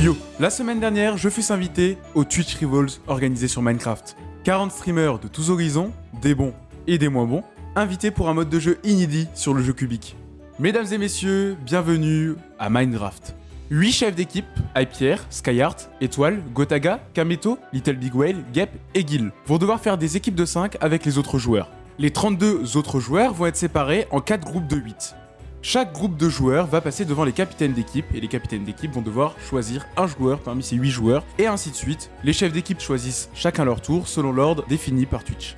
Yo, la semaine dernière, je fus invité au Twitch Rivals organisé sur Minecraft. 40 streamers de tous horizons, des bons et des moins bons, invités pour un mode de jeu inédit sur le jeu cubique. Mesdames et messieurs, bienvenue à Minecraft. 8 chefs d'équipe, Hypierre, Skyheart, Étoile, Gotaga, Kameto, Little Big Whale, Gep et Gil, vont devoir faire des équipes de 5 avec les autres joueurs. Les 32 autres joueurs vont être séparés en 4 groupes de 8. Chaque groupe de joueurs va passer devant les capitaines d'équipe et les capitaines d'équipe vont devoir choisir un joueur parmi ces 8 joueurs et ainsi de suite. Les chefs d'équipe choisissent chacun leur tour selon l'ordre défini par Twitch.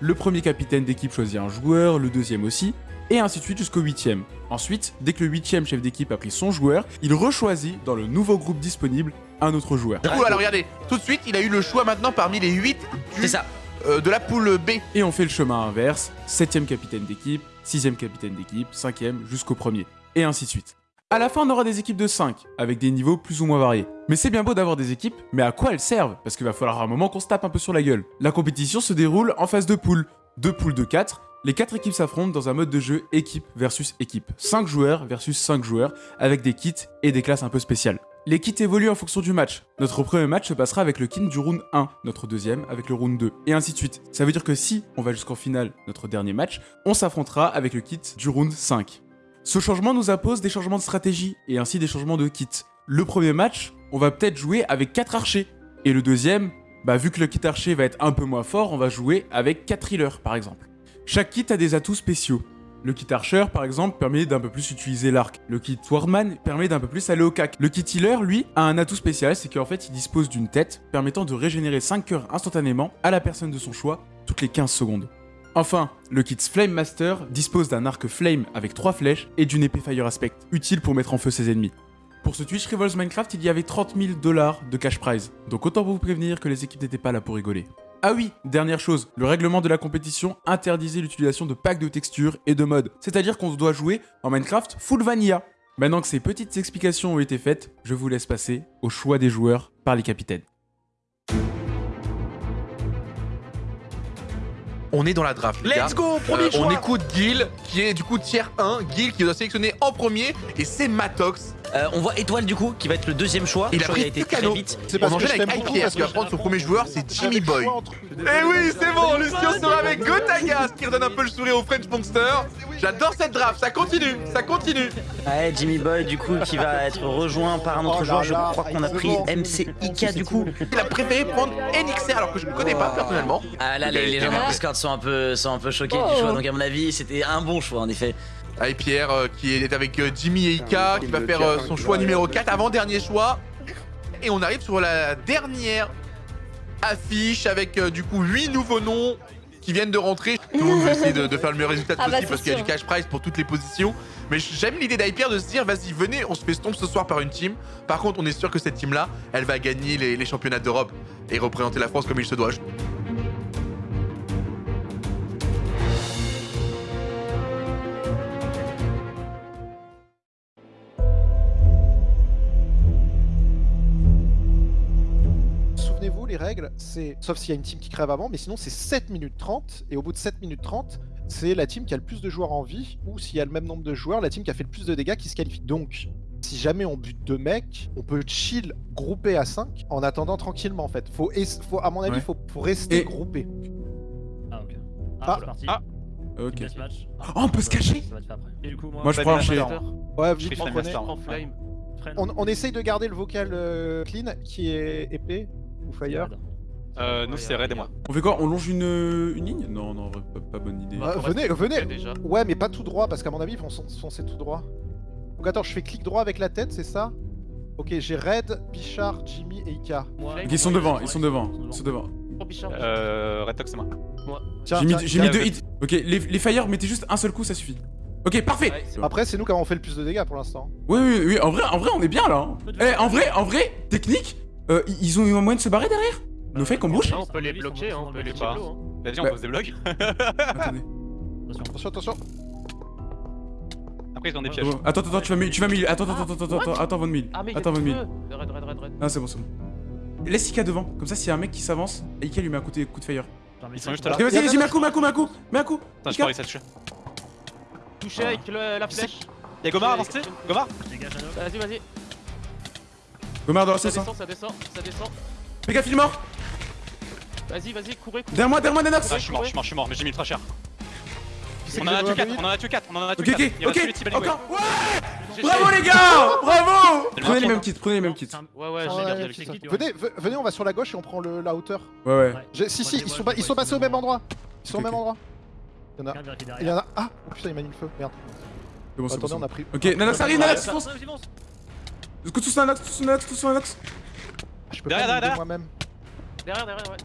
Le premier capitaine d'équipe choisit un joueur, le deuxième aussi, et ainsi de suite jusqu'au huitième. Ensuite, dès que le huitième chef d'équipe a pris son joueur, il rechoisit dans le nouveau groupe disponible un autre joueur. Du coup, alors regardez, tout de suite, il a eu le choix maintenant parmi les 8 C'est ça. Euh, de la poule B. Et on fait le chemin inverse, septième capitaine d'équipe, sixième capitaine d'équipe, cinquième jusqu'au premier, et ainsi de suite. À la fin, on aura des équipes de 5, avec des niveaux plus ou moins variés. Mais c'est bien beau d'avoir des équipes, mais à quoi elles servent? Parce qu'il va falloir un moment qu'on se tape un peu sur la gueule. La compétition se déroule en phase de poule. Deux poules de 4, les 4 équipes s'affrontent dans un mode de jeu équipe versus équipe. 5 joueurs versus 5 joueurs, avec des kits et des classes un peu spéciales. Les kits évoluent en fonction du match. Notre premier match se passera avec le kit du round 1, notre deuxième avec le round 2, et ainsi de suite. Ça veut dire que si on va jusqu'en finale, notre dernier match, on s'affrontera avec le kit du round 5. Ce changement nous impose des changements de stratégie, et ainsi des changements de kit. Le premier match, on va peut-être jouer avec 4 archers, et le deuxième, bah vu que le kit archer va être un peu moins fort, on va jouer avec 4 healers par exemple. Chaque kit a des atouts spéciaux. Le kit Archer, par exemple, permet d'un peu plus utiliser l'arc. Le kit Swordman permet d'un peu plus aller au cac. Le kit Healer, lui, a un atout spécial, c'est qu'en fait, il dispose d'une tête permettant de régénérer 5 cœurs instantanément à la personne de son choix toutes les 15 secondes. Enfin, le kit Flame Master dispose d'un arc Flame avec 3 flèches et d'une épée Fire Aspect, utile pour mettre en feu ses ennemis. Pour ce Twitch Rivals Minecraft, il y avait 30 000 dollars de cash prize, donc autant vous prévenir que les équipes n'étaient pas là pour rigoler. Ah oui, dernière chose, le règlement de la compétition interdisait l'utilisation de packs de textures et de modes, c'est-à-dire qu'on doit jouer en Minecraft full vanilla. Maintenant que ces petites explications ont été faites, je vous laisse passer au choix des joueurs par les capitaines. On est dans la draft, les gars. Let's go, premier Euh, choix. on écoute Gil, qui est du coup tier 1. Gil qui doit sélectionner en premier, et c'est Matox. Euh, on voit Étoile du coup qui va être le deuxième choix. Il a pris a été très vite. C'est On parce que enchaîne je avec Hypierre parce que prendre son premier joueur, c'est Jimmy Boy. entre- Eh oui, c'est bon, Lucio sera avec Gotaga, ce qui redonne un peu le sourire au French Monster. J'adore cette draft, ça continue, ça continue. Ouais, Jimmy Boy du coup qui va être rejoint par un autre Oh joueur. Je là, crois qu'on a pris bon. MCIK du coup. Il a préféré prendre Enixer alors que je ne connais pas personnellement. Ah là, les, les gens dans le Discord sont un peu, sont un peu choqués Oh. du choix. Donc à mon avis, c'était un bon choix en effet. Avec Pierre euh, qui est avec euh, Jimmy et Ika, qui va faire euh, son choix numéro 4, avant-dernier choix. Et on arrive sur la dernière affiche avec euh, du coup 8 nouveaux noms qui viennent de rentrer. Tout le monde veut essayer de, de faire le meilleur résultat Ah bah, possible parce qu'il y a du cash prize pour toutes les positions. Mais j'aime l'idée d'Hyper de se dire vas-y, venez, on se fait stomp ce soir par une team. Par contre, on est sûr que cette team-là, elle va gagner les, les championnats d'Europe et représenter la France comme il se doit. C'est. Sauf s'il y a une team qui crève avant, mais sinon c'est 7 minutes 30. Et au bout de 7 minutes 30, c'est la team qui a le plus de joueurs en vie. Ou s'il y a le même nombre de joueurs, la team qui a fait le plus de dégâts qui se qualifie. Donc, si jamais on bute deux mecs, on peut chill groupé à 5 en attendant tranquillement en fait. Faut, es- faut à mon avis, Ouais. faut, faut rester Et- groupé. Ah ok. Ah. Ah, c'est parti. Ah. Ok. Oh, on peut se cacher Ça va te faire après. Et du coup, moi, Moi je prends archer. Ouais, Je. Flame prends. On, on essaye de garder le vocal euh, clean qui est épée ou fire. Euh, nous, c'est Red et moi. On fait quoi On longe une, une ligne? Non, non, pas, pas bonne idée. Euh, venez, venez déjà. Ouais, mais pas tout droit, parce qu'à mon avis, ils vont fon- foncer tout droit. Donc attends, je fais clic droit avec la tête, c'est ça? Ok, j'ai Red, Bichard, Jimmy et Ika. Ils sont devant, ils sont devant, ils sont devant. Euh, Red Tox, c'est moi. Tiens, J'ai mis, deux hits. Ok, les, les fire, mettez juste un seul coup, ça suffit. Ok, parfait. Après, c'est nous qui avons fait le plus de dégâts pour l'instant. Oui, oui, oui, en vrai, en vrai, on est bien là. hein. Eh, en vrai, en vrai, technique, euh, ils ont eu un moyen de se barrer derrière? Nos fakes en bouche on peut les bloquer, hein, on peut les pas. bloquer. Vas-y, on pose des blocs. Attendez. Attention, attention. Après, ils ont des pièges. Bon, Attends, attends, tu vas mille, tu vas mille. Attends, attends, attends, attends, attends, de mille. Ah Attends, de mille. Red, red, red, red. Ah, c'est bon, c'est bon. Laisse Ika devant, comme ça, s'il y a un mec qui s'avance, Ika lui met un coup de, coup de fire. Ils sont juste là. Ok, vas-y, vas-y, mets un coup, mets un coup, mets un coup, mets un coup. Attends, je Ika. peux réussir à tuer. Touché avec le- la flèche. Y'a Gomar avancé Gomar. Vas-y, vas-y. Gomard dans la Ça hein. descend, ça descend, ça descend. Fais gaffe, il est mort. Vas-y, vas-y, courez, courez. Derrière moi, derrière moi, Nanox. Ah, je suis mort, je suis mort, je suis mort, mais j'ai mis ultra cher. Qui c'est On en a tué 4, revu on en a tué 4, on en a tué Ok, 4. ok, ok. Encore. Ouais. Bravo les gars Bravo Prenez les mêmes kits, prenez les mêmes kits. Ouais, ouais, Ah, j'ai ouais, le kit. Venez, ve- venez, on va sur la gauche et on prend le, la hauteur. Ouais, ouais. Si, si, ils sont, passés au même endroit. Ils sont au même endroit. Il y en a. Regarde, vérifier Il y derrière. en a. Ah Oh putain, il m'a mis le feu. Merde. C'est bon, c'est bon. Attendez, on a pris. Ok, Nanox arrive, Nanox, fonce. Tous Nanox, tous Nanox, tous Nanox Je peux Derrière, pas me derrière. moi-même. Derrière, derrière, ouais.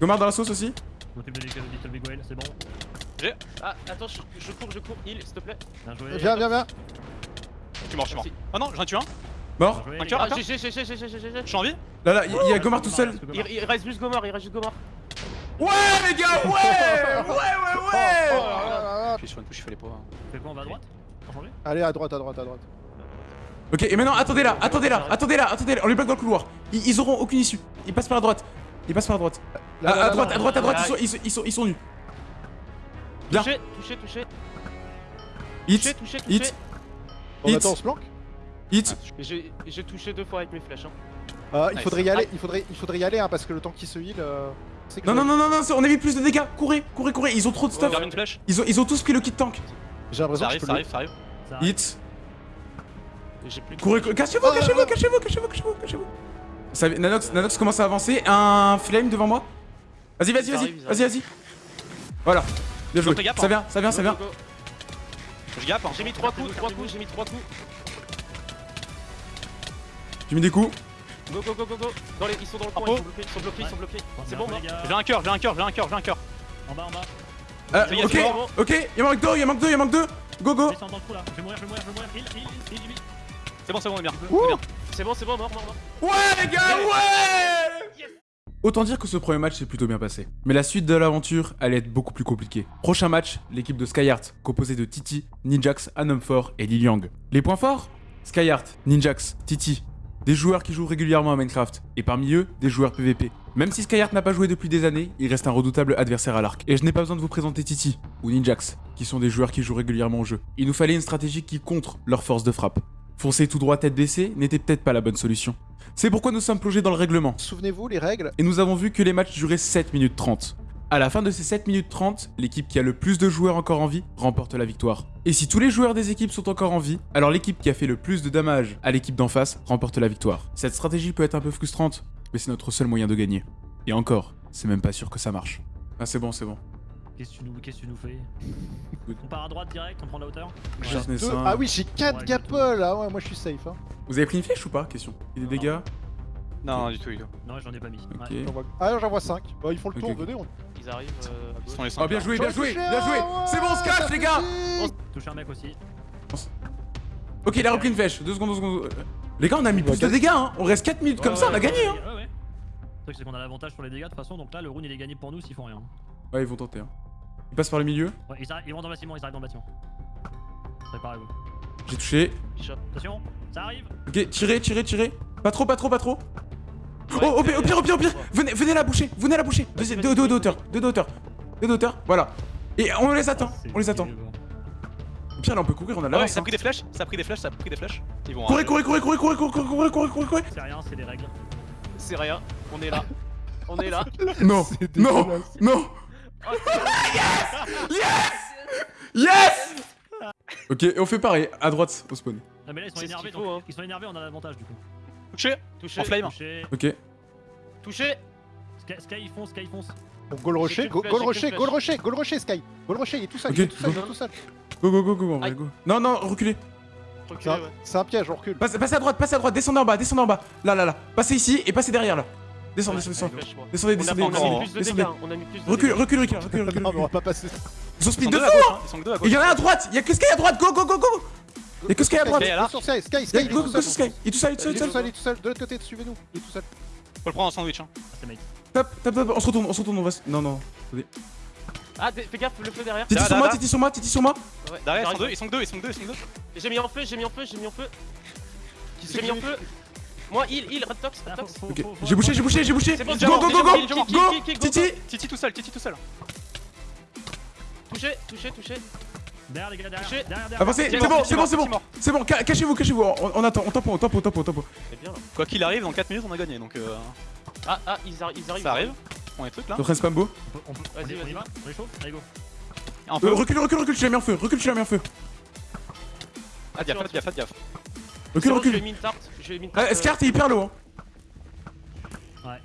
Gomard dans la sauce aussi c'est bon. Ah, attends, je, je cours, je cours. Heal, s'il te plaît. Bien joué. Viens, viens, viens. Je suis mort, je suis mort. Merci. Oh non, j'en ai tué un. Mort Un cœur, Ah, cœur. GG, GG, GG, GG, GG. Je suis en vie. Là, là, il y a- a Gomard tout seul. Il, il reste juste Gomor, il reste juste Gomor. Ouais les gars, ouais Ouais, ouais, Oh, ouais oh là là là. Puis sur une touche, il fallait pas. Fais quoi, on va à droite? Allez, à droite, à droite, à droite. Ok, et maintenant, attendez là, attendez là, attendez là, attendez là, on les bloque dans le couloir. Ils, ils auront aucune issue. Ils passent par la droite. Ils passent par la droite. Là, À, là, à là, droite, à droite, à droite, là. ils sont, ils, sont, ils, sont, ils sont nus. Bien. Touché, touché, touché. Hit, Touché, touché, hit. Bon, Hit. attends, on se planque hit. J'ai j'ai touché deux fois avec mes flèches. Hein. Euh, Il Nice. faudrait y aller, il faudrait, il faudrait y aller, hein, parce que le temps qu'il se heal. euh, que- Non, non, non, non, non, on a mis plus de dégâts. Courez, courez, courez. Ils ont trop de stuff. Une flèche. Ils ont, ils ont tous pris le kit tank. J'ai l'impression que je arrive, peux ça arrive, ça arrive. Ça arrive. Hit. Courez, courez. Cachez-vous, Ah, cachez-vous, ah, cachez-vous, cachez-vous, cachez-vous, cachez-vous. Ça- Nanox, Nanox commence à avancer. Un flame devant moi. Vas-y, vas-y, vas-y, vas-y, vas-y. Voilà. Bien joué. Ça hein. vient, ça vient, ça vient. Je gappe. hein. J'ai mis trois coups, trois coups, j'ai mis trois coups. J'ai mis des coups. Go, go, go, go, go. Dans les, ils sont dans le coin, ils sont bloqués, ils sont bloqués, ils sont bloqués. C'est bon, gars. J'ai un cœur, j'ai un cœur, j'ai un cœur, j'ai un cœur. En bas, en bas. Euh, ok, ok. Il manque deux, il manque deux, il manque deux. Go, go. Descends dans le trou là. Je vais mourir, je vais mourir, je vais mourir. C'est bon, c'est bon, on est bien. C'est bon, c'est bon, mort, mort, mort. Ouais, les gars, ouais Autant dire que ce premier match s'est plutôt bien passé. Mais la suite de l'aventure allait être beaucoup plus compliquée. Prochain match, l'équipe de Skyheart, composée de Titi, Ninjax, Anomfor et Liliang. Les points forts Skyheart, Ninjax, Titi. Des joueurs qui jouent régulièrement à Minecraft, et parmi eux, des joueurs PVP. Même si Skyheart n'a pas joué depuis des années, il reste un redoutable adversaire à l'arc. Et je n'ai pas besoin de vous présenter Titi, ou Ninjax, qui sont des joueurs qui jouent régulièrement au jeu. Il nous fallait une stratégie qui contre leur force de frappe. Foncer tout droit tête baissée n'était peut-être pas la bonne solution. C'est pourquoi nous sommes plongés dans le règlement, Souvenez-vous, les règles. et nous avons vu que les matchs duraient 7 minutes 30. À la fin de ces 7 minutes 30, l'équipe qui a le plus de joueurs encore en vie remporte la victoire. Et si tous les joueurs des équipes sont encore en vie, alors l'équipe qui a fait le plus de dommages à l'équipe d'en face remporte la victoire. Cette stratégie peut être un peu frustrante, mais c'est notre seul moyen de gagner. Et encore, c'est même pas sûr que ça marche. Ah c'est bon, c'est bon. Qu'est-ce que tu nous, qu'est-ce que tu nous fais On part à droite direct, on prend la hauteur Ah oui, j'ai 4 Ouais, gapples. Ah ouais, moi je suis safe. Hein. Vous avez pris une flèche ou pas Question? Et des Non. dégâts? Non, du tout, du tout. Non, j'en ai pas mis. Ok. Ouais. J'en vois- Ah, j'en vois 5. Bah, ils font le tour, venez. On... Ils arrivent euh, Ils sont les Oh bien joué, bien joué, bien joué C'est bon, on se cache les gars plaisir. Touche un mec aussi. Ok, il a repris une flèche. Deux secondes, deux secondes. Les gars, on a mis plus de dégâts, hein On reste 4 minutes comme ça, on a gagné, hein. Le truc, c'est qu'on a l'avantage sur les dégâts de toute façon, donc là, le rune il est gagné pour nous s'ils font rien. Ouais, ils vont tenter, hein. Ils passent par le milieu. Ouais, ils, arrivent, ils vont dans le bâtiment, ils arrivent dans le bâtiment. Préparez-vous. J'ai touché. Attention, ça arrive Ok, tirez, tirez, tirez. Pas trop, pas trop, pas trop. Ouais, oh, au pire, au pire, au pire, au pire. Venez, venez la boucher, venez la boucher. Deux, deux, deux d'auteur, deux d'auteur. Deux d'auteur, voilà. Et on les attend, Ah, on les attend. Au pire, là, on peut courir, on a de Ouais, l'avance. ça a pris des flèches, ça a pris des flèches, ça a pris des flèches. Ils vont. Courez, courez, courez, courez, courez, courez, courez, courez, courez, courez, courez. C'est rien, c'est des règles. C'est rien, on est là. On est là. Non, non, non. Oh, c'est- Yes Ok, et on fait pareil, à droite, au spawn. Ah, mais là, ils sont énervés, qu'il donc faut, hein. ils sont énervés, on a l'avantage du coup. Touché Touché, En flame. Touché. Ok. touché. Sky, Sky, ils foncent, Sky, ils foncent. Donc, Goal Rocher, go- Goal Rocher, Goal. Rocher, Goal Rocher, Sky. Goal Rocher, il est tout seul, Ok, il est tout seul, il go. est tout seul. Go, go, go, go, on va Aïe. go. Non, non, reculez. C'est Reculez, un, ouais. c'est un piège, on recule. Passez, passez à droite, passez à droite, descendez en bas, descendez en bas. Là, là, là. Passez ici et passez derrière là. Descendez, descendez, descendez, On a, descendez, descendez. Recule, recule, recule, recule, recule. Non, mais on recule. va pas passer. Ils speed que de fou hein. Il y en a à droite, il y a que Sky à droite, go, go, go, go Il y a que Sky à droite. Sur Sky, Sky, Sky, go, tout go, seul. Sky Il est tout seul, il est tout seul, tout seul, il est tout seul. De l'autre côté, suivez-nous. Il est tout seul. Faut le prendre en sandwich. Hein. Ah. Top, top, top, on se retourne, on se retourne, on va se... Non, non. Ah, fais gaffe, le feu derrière. Titi sur moi. Titi sur moi, Titi sur moi Ouais, Derrière, ils sont deux, ils sont que deux, ils sont que deux, ils sont que deux. J'ai mis en feu, j'ai mis en feu, j'ai mis en feu. J'ai mis en feu. Moi, heal, heal, red tox, red tox. Ok, j'ai bouché, j'ai bouché, j'ai bouché Go, go, go, go, go, Titi Titi tout seul, Titi tout seul. Touché, touché, touché. Derrière les gars, derrière. Derrière, derrière. Avancez, c'est bon, c'est bon, c'est bon. C'est bon, ca- cachez-vous, cachez-vous. On, on attend, on tape, on tape, on tape, on là. Quoi qu'il arrive, dans 4 minutes, on a gagné. Donc euh, Ah, ah, ils, arri- ils arrivent. ça arrive. On est trucs là. Vas-y, vas-y. va On réchauffe Allez, go. Un Euh, recule, recule, recule, tu l'as mis en feu. Recule, tu l'as mis en feu. Ah, gaffe, faites gaffe. Recule, recule. Mis une tarte. Je lui ai mis Ah, est hyper low. Hein. Ouais.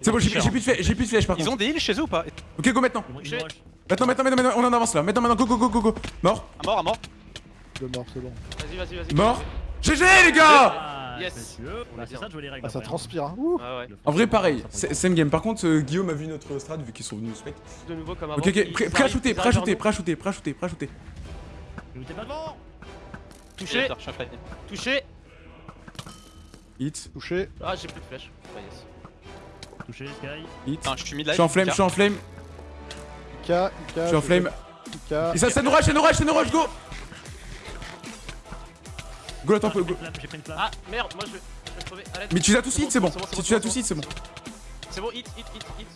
C'est bon, j'ai j'ai plus de flèche, j'ai plus de flèche par Ils contre. ont des heals chez eux ou pas Ok, go maintenant. Ils ils. Maintenant, maintenant, maintenant, maintenant, on en avance là. Maintenant, maintenant, go, go, go, go, go. Mort, Un mort, un mort. Le mort, c'est bon. Vas-y, vas-y, vas-y. mort. GG les gars Ah, Yes. messieurs. Bah, c'est ça de jouer les règles. Ah, ça transpire. Hein. Ouh. Ah ouais. En vrai, pareil, c'est same game. Par contre, euh, Guillaume a vu notre strat vu qu'ils sont venus au spec. De nouveau comme avant. Ok, ok, Ils prêt à shooter, ils prêt à shooter, prêt à shooter, prêt à shooter, prêt à shooter. Ne t'es pas devant Touché, touché. Hit, Touché. Ah, j'ai plus de flèche. Ah, yes. Touché, Sky. hit. Putain, je suis mid Je suis en flame, je suis en flame, Ika, Ika. je suis en flame. Et ça, c'est nous rush, c'est nous rush, c'est nous rush, go Go, attends, Ah, go. Ah, merde, moi je vais, je vais crever. Arrête. Mais tu l'as tous C'est hit, c'est bon. Si tu l'as c'est tous hit, c'est bon. C'est bon, hit, hit, hit, hit.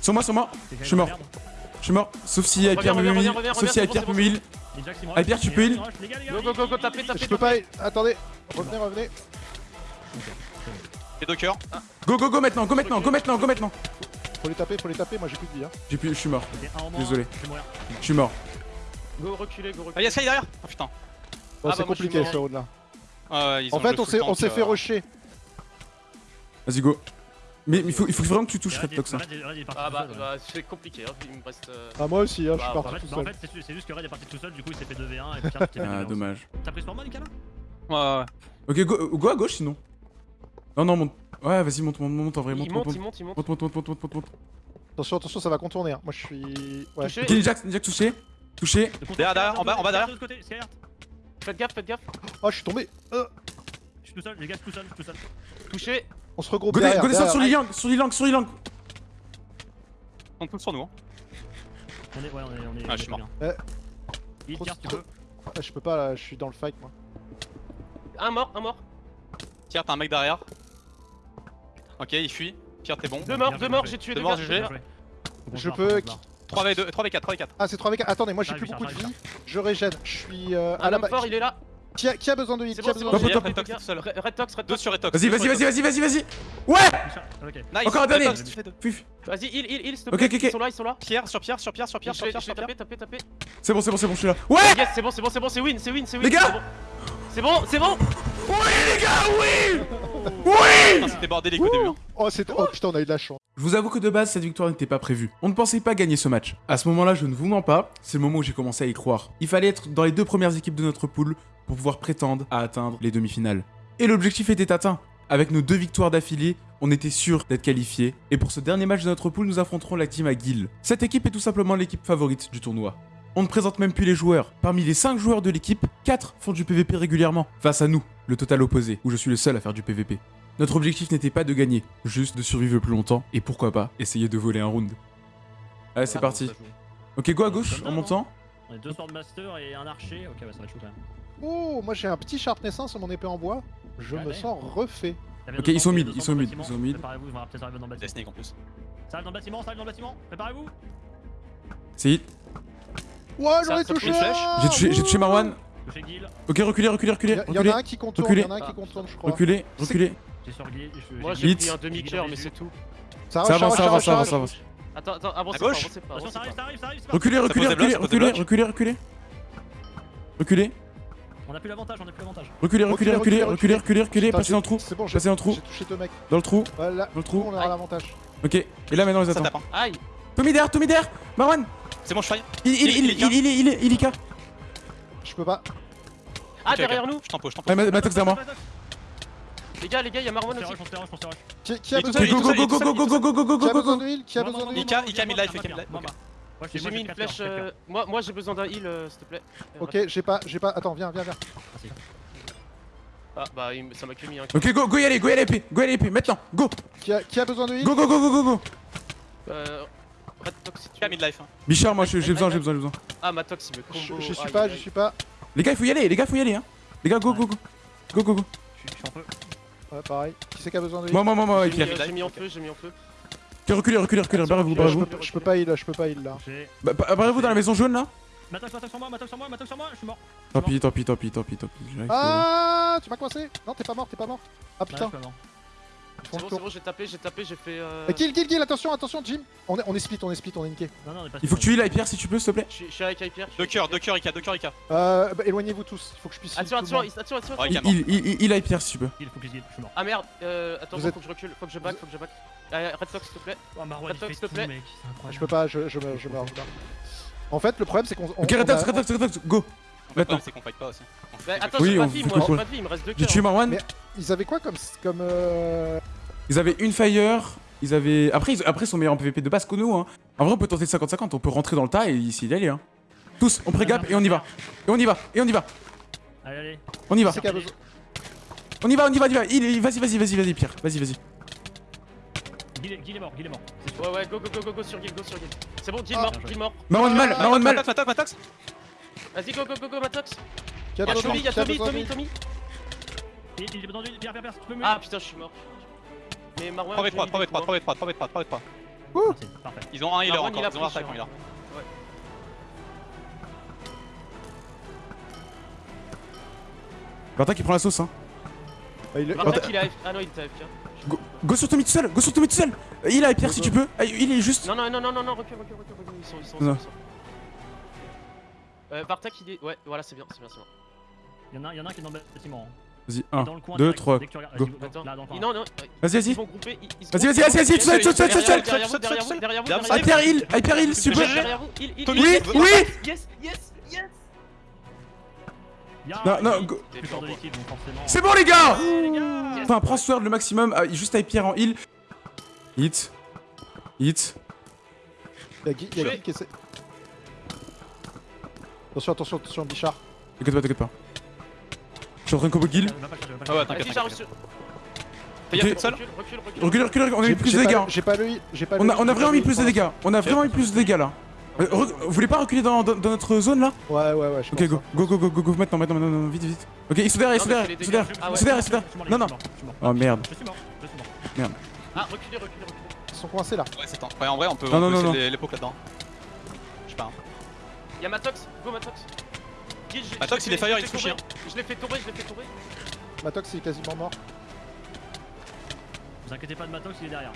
Sur moi, sur moi. Je suis mort. Je suis mort. Sauf si Hyper me heal. Sauf si Hyper me heal. Les rush, tu les peux heal. Les les. Go, go, go, go, tapez, tapez, Je peux pas. Attendez. Revenez, revenez. Les deux cœurs. Go, go, go maintenant, go maintenant, go maintenant, go maintenant. Faut les taper, faut les taper. Moi j'ai plus de vie. Hein. J'ai plus, je suis mort. Désolé. Je suis mort. Go, reculez, go, Ah, reculez. y'a Sky derrière Oh putain. Bon, Ah, c'est bah, moi, je compliqué suis ce round là. Ah, ils En fait, on s'est tank, on s'est fait euh, rusher. Vas-y, go. Mais il faut, il faut vraiment que tu touches Red, Tox. hein. Parti Ah bah, bah c'est compliqué, hein. il me reste... euh, Ah, moi aussi, hein, je suis Bah, En parti fait, tout bah, en seul. fait, c'est ju- c'est juste que Red est parti tout seul, du coup il s'est fait 2v1 et fait Ah, 2v1. dommage. T'as pris sur moi, Nicolas Ouais, ouais. Ok, go, go à gauche sinon. Non, non, monte. Ouais, vas-y, monte, monte, monte en vrai. Monte, Il monte, monte, il monte. monte, il monte. Monte, monte, monte, monte, monte, monte, monte. Attention, attention, ça va contourner. Hein. Moi je suis. Ouais. Touché. Ok, Ninjax, Ninjax touché. Touché. Derrière, derrière, de en bas, en bas, derrière. Faites gaffe, faites gaffe. Oh, je suis tombé. Euh, Je suis tout seul, les gars, je suis tout seul, je suis tout seul. Touché. On se regroupe derrière. go descendre derrière. sur l'Ilang, sur l'Ilang, sur l'Ilang. On compte sur nous. Hein. On est, ouais, on est, on est. Ah, je suis mort. Pierre, tu peux. Je peux pas là, je suis dans le fight moi. Un mort, un mort. Pierre, t'as un mec derrière. Ok, il fuit. Pierre, t'es bon. Deux morts, deux morts, j'ai tué Deux morts, Je peux- faut qu'on se barre. 3v2, 3v4, 3v4. Ah, c'est 3v4. Attendez, moi j'ai J'arrive, plus beaucoup de vie. Je régène. Je suis euh, à la base. fort, il est là. Qui a, qui a besoin de heal Qui a besoin de. Red Red Tox, Red Deux Tox. sur Etox. Vas-y, vas-y, vas-y, vas-y, vas-y, vas-y. Ouais. Nice. Encore un Red dernier. Tox. Vas-y, heal, heal, heal, s'il te Ok, plaît. ok, ok. Ils sont là, ils sont là. Pierre, sur Pierre, sur Pierre, sur Pierre, sur Pierre, sur Pierre. taper, taper, taper. C'est bon, c'est bon, c'est bon, je suis là. Ouais Yes, c'est bon, c'est bon, c'est bon, c'est win, c'est win, c'est win. Les gars c'est bon. C'est bon, c'est bon. Oui, les gars, oui Oui Putain, C'était bordélique au début. hein. Oh. Oh putain, on a eu de la chance. Je vous avoue que de base, cette victoire n'était pas prévue. On ne pensait pas gagner ce match. À ce moment-là, je ne vous mens pas, c'est le moment où j'ai commencé à y croire. Il fallait être dans les deux premières équipes de notre pool pour pouvoir prétendre à atteindre les demi-finales. Et l'objectif était atteint. Avec nos deux victoires d'affilée, on était sûr d'être qualifiés. Et pour ce dernier match de notre pool, nous affronterons la team Aguil. Cette équipe est tout simplement l'équipe favorite du tournoi. On ne présente même plus les joueurs. Parmi les 5 joueurs de l'équipe, 4 font du PVP régulièrement. Face à nous, le total opposé, où je suis le seul à faire du PVP. Notre objectif n'était pas de gagner, juste de survivre le plus longtemps, et pourquoi pas, essayer de voler un round. Allez, c'est Ah, parti. Ok, go à gauche, en montant. On est deux Swordmaster et un archer. Ok, ouais, ça va être chaud quand même. Oh, moi j'ai un petit sharpness 1 sur mon épée en bois. Je Ouais, me ouais. sens refait. Ok, ils sont mid, ils sont mid, ils sont mid. Préparez-vous, ils vont peut-être arriver dans le Des bâtiment. snakes en plus. Ça arrive dans le bâtiment, ça arrive dans le bâtiment. Préparez-vous. C'est hit. Ouais, j'aurais touché. J'ai touché, j'ai touché Marwan. Guil. Ok, reculez, reculez, Il reculez. y, y en Reculez, a un qui contourne, il reculez. y en a un qui contourne, je crois. reculez, reculez. J'ai sur Guil. je- Moi j'ai- pris un demi-cœur, mais c'est tout. Ça avance, ça avance, ça avance, ça avance. Attends, attends, avancez À pas, gauche avancez pas, Attention, ça avancez arrive, pas. ça arrive, ça arrive. c'est parti. Reculez, reculez, reculez, reculez, reculez, reculez. Reculez, On a plus l'avantage, on a plus l'avantage. reculez, reculez, reculez, reculez, reculez, reculez, passez dans le trou, C'est bon, j'ai passez dans le trou, j'ai touché deux mecs. dans le trou, dans le trou. on aura l'avantage. Ok, et là maintenant on les Ça attend. tape. hein. Aïe Tommy derrière, Tommy derrière Marwan C'est bon, je faille. Il, il, il, il, il, il, il, il, Je peux pas. Ah, Ok, ok. derrière nous Je t'en pose, je t'en Matox derrière moi. Les gars, les gars, y'a Marwan aussi. Qui, qui a besoin de Go, est go, go, go, go, go, go, go, go, go, go de heal Qui a besoin de heal Ika, Ika, mid-life, Ika mid-life, J'ai mis une flèche. euh, Moi, moi j'ai besoin d'un heal, euh, s'il te plaît. Ok, j'ai pas, j'ai pas. Attends, viens, viens, viens. Ah, bah, ça m'a que mis un. Ok, go, go y aller, go y aller, go y aller, maintenant, go Qui a, qui a besoin de heal? Go, go, go, go, go, go Euh. Red Tox, si tu veux. mid-life. hein. Bichard, moi j'ai besoin, j'ai besoin, j'ai besoin. Ah, ma Tox, il me Je combo. je suis pas, je suis pas. Les gars, il faut y aller, les gars, faut y aller, hein. Les gars, go, go, go. Go, go, go. Je suis- je suis en feu. Ouais, pareil. Qui c'est qui a besoin de Moi, moi, moi, moi, avec J'ai mis, Pierre. J'ai mis en feu, j'ai mis en feu. Ok, reculez, reculez, reculez, barrez-vous, Je barrez-vous. peux, je peux pas heal, je peux pas heal là. Bah, bah, Barrez-vous dans la maison jaune là Matox sur moi, Matox sur moi, sur moi, je suis mort. Tant pis, tant pis, tant pis, tant pis, tant pis. Ah, tu m'as coincé Non, t'es pas mort, t'es pas mort. Ah putain. C'est bon, c'est bon, j'ai tapé, j'ai tapé, j'ai fait. Euh... Eh, Kill, kill, kill, attention, attention, Jim. On est, on est split, on est split, on est niqué. Non, non, on est pas Il faut que tu heal pierre si tu peux, s'il te plaît. Je suis- avec Hyper. Deux cœurs, Hyper. deux cœurs, Ika, deux cœurs, Ika. Euh, bah, éloignez-vous tous, il faut que je puisse. heal Attention, attention, attention, attention. Il, il, il, si tu peux. Il faut que je guide, je suis mort. Ah merde, euh, attends, faut que je recule, faut que je back, faut que je back. Euh, Red Sox, s'il te plaît. Oh, Matox, fait s'il te tout, plaît. Je peux pas, je, je, meurs, je meurs, je meurs. En fait, le problème c'est qu'on. on- Ok, on a- Retox, Retox, Retox, go Le Maintenant. c'est qu'on fight pas aussi. Fait- attends, Oui, j'ai on pas de vie, moi, j'ai pas de vie, il me reste deux J'ai cœurs. tué Marwan. Mais- Ils avaient quoi comme. comme euh... Ils avaient une fire. Ils avaient. Après, ils, après, ils sont meilleurs en PVP de base que nous. Hein. En vrai, on peut tenter le 50-50. On peut rentrer dans le tas et essayer d'y aller. Hein. Tous, on pré-gap et on y va. Et on y va. Et on y va. Allez, allez. On y va. On y va, on y va, on y va. Il, vas-y, vas-y, vas-y, vas-y, Pierre. Vas-y, vas-y. Gil est, mort, Gil est mort. Ouais, ouais, go, go, go, go, go sur Gil, go sur Gil. C'est bon, Gil Ah. mort, Gil mort. Marwan mal, Marwan mal. Matox, Matox, Matox. Vas-y, go, go, go, go, Matox. Y'a Tommy, de- y'a Tommy, besoin de- Tommy, Tommy. Il est tendu, Pierre, Pierre, Pierre, si tu peux me. Ah putain, je suis mort. Mais Marwan. 3v3, j'ai mis des 3v3, coups, hein. 3v3, 3v3, 3v3. Merci, parfait. Ils ont un healer encore, ils ont un. Varta qui prend la sauce, hein. Ah, il est- Vartak, il a AFK. Ah non, il était AFK. Go, go sur Tommy tout seul, go sur Tommy tout seul. Il a pierre si tu peux. Ah, Il est juste. Non, non, non, non, non, non, recule, recule, recule, recule. Ils sont, ils sont, ils sont. Euh, Vartak, il est. Ouais, voilà, c'est bien, c'est bien, c'est bien. Il y en a, il y en a un qui est dans le bâtiment. hein. Vas-y, Dans 1, le coin 2, direct, 3. dès que tu regardes. go. Vas-y, Non, non, Vas-y, ils vas-y. Vas-y, vas-y, vas-y, vas-y, ils tout seul, tout seul, tout seul. Hyper heal, hyper heal Tommy, Oui, oui. Yes, yes, yes. Ya, Non, non, go- c'est bon, les gars. Enfin, prends Sword le maximum. ah, juste pierre en heal. Hit. Hit. Il y a Guy il y a Guy qui essaie. Attention, attention, attention, Bichard. T'inquiète pas, t'inquiète pas. Je suis en train de combo kill. Ah ouais, t'inquiète. Fais gaffe, t'es seul Recule, recule, recule. Recule, recule, recule. On a eu J'ai- plus de dégâts. J'ai pas le j'ai pas On a, vraiment mis plus de dégâts. On a vraiment mis plus de dégâts là. Euh, Vous voulez pas reculer dans, dans- dans notre zone là? Ouais, ouais, ouais. je Ok, go, hein. go, go, go, go, go, maintenant, maintenant, maintenant, vite, vite. Ok, ils sont derrière, ils sont derrière, ils sont derrière, ils sont derrière, ils sont derrière. Non, non. Oh merde. Je suis mort, je suis mort. Ah, reculez, reculez, reculez. Ils sont coincés là. Ouais, c'est temps. Ouais, en vrai, on peut Non, on non, peut non. les- l'époque là-dedans. Je sais pas. Hein. Y'a Matox, go Matox. Matox, il est fire, je il l'ai se fait touche, tomber. Je l'ai fait tomber, je l'ai fait tomber. Matox il est quasiment mort. Vous inquiétez pas de Matox, il est derrière.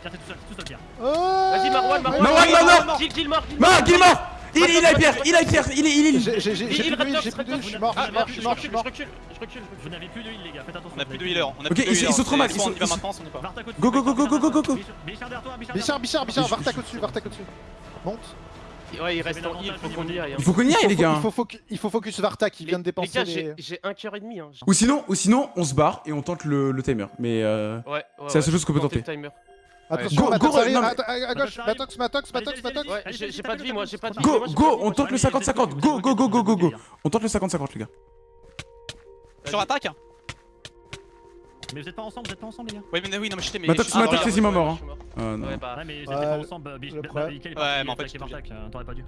Pierre, t'es tout seul, t'es tout seul, Pierre. Oh Vas-y, Marwan, Marwan. Marwan, Marwan, Marwan. Gil, Gil mort, Gil Marc, il est mort Il il a pierre, il a pierre, il est, il est, il est. J'ai plus de heal, Red j'ai Sox, plus de Red heal, je suis mort, je suis mort, je suis mort, je recule, je recule, Vous n'avez plus de heal, les gars, faites attention. On a plus de healer. On a Ok, plus de ils- ils healer. sont trop mal, ils sont- Go, go, go, go, go, go, go, go. Bichard- Bichard derrière toi, Bichard Bichard, Bichard, Bichard, Vartak au-dessus, Vartak au-dessus. Monte. Ouais, il reste en heal, faut au qu'on y aille. Il faut qu'on y aille, les Il faut- gars. Il faut, foc- il faut focus Vartak, il vient de dépenser les... j'ai- j'ai un cœur et demi. hein. Ou sinon, ou sinon, on se barre et on tente le, le timer. Mais euh, Ouais, ouais. C'est la seule chose qu'on peut tenter. Go, go, à, gauche, Matox Matox, j'ai- pas de vie, moi, j'ai pas de vie. Go, go, on tente le j'ai pas de 50-50. vie. Go, go, go, go, go, go. On tente le 50-50, les gars. Sur attaque Mais vous êtes pas ensemble, vous êtes pas ensemble, les gars. Ouais, mais oui, non, mais je sais, mais. Ah, c'est mort. hein. je suis mort. Ah non. Ouais, bah. Ouais, mais vous êtes Ouais, pas le- ensemble. Bah, Ouais, mais en fait, euh, t'aurais pas dû.